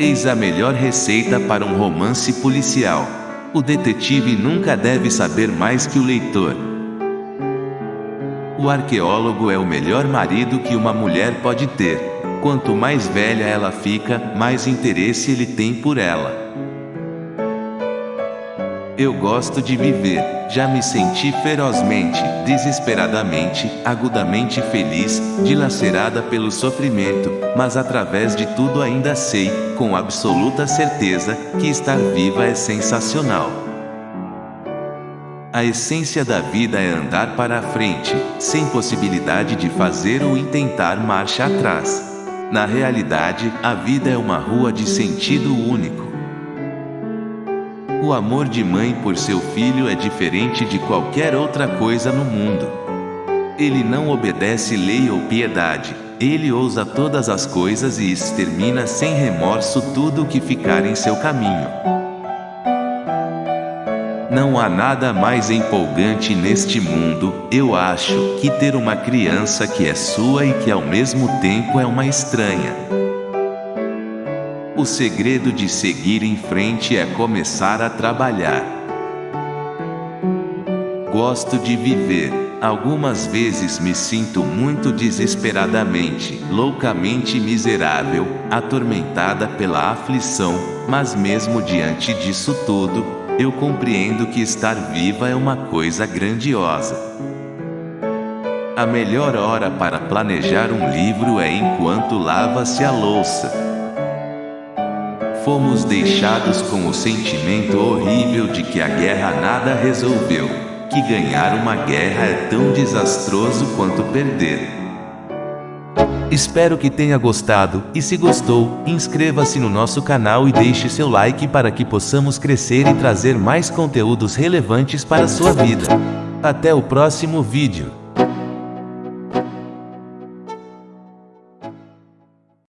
Eis a melhor receita para um romance policial. O detetive nunca deve saber mais que o leitor. O arqueólogo é o melhor marido que uma mulher pode ter. Quanto mais velha ela fica, mais interesse ele tem por ela. Eu gosto de viver. Já me senti ferozmente, desesperadamente, agudamente feliz, dilacerada pelo sofrimento, mas através de tudo ainda sei, com absoluta certeza, que estar viva é sensacional. A essência da vida é andar para a frente, sem possibilidade de fazer ou intentar marcha atrás. Na realidade, a vida é uma rua de sentido único. O amor de mãe por seu filho é diferente de qualquer outra coisa no mundo. Ele não obedece lei ou piedade, ele ousa todas as coisas e extermina sem remorso tudo o que ficar em seu caminho. Não há nada mais empolgante neste mundo, eu acho, que ter uma criança que é sua e que ao mesmo tempo é uma estranha. O segredo de seguir em frente é começar a trabalhar. Gosto de viver. Algumas vezes me sinto muito desesperadamente, loucamente miserável, atormentada pela aflição, mas mesmo diante disso tudo, eu compreendo que estar viva é uma coisa grandiosa. A melhor hora para planejar um livro é enquanto lava-se a louça fomos deixados com o sentimento horrível de que a guerra nada resolveu, que ganhar uma guerra é tão desastroso quanto perder. Espero que tenha gostado, e se gostou, inscreva-se no nosso canal e deixe seu like para que possamos crescer e trazer mais conteúdos relevantes para sua vida. Até o próximo vídeo.